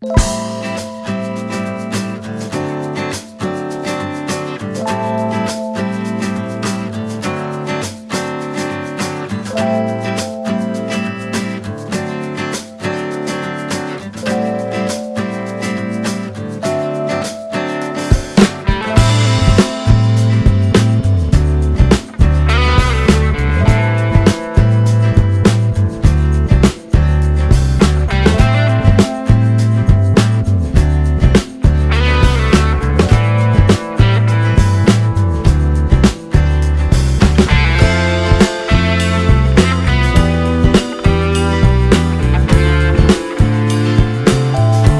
you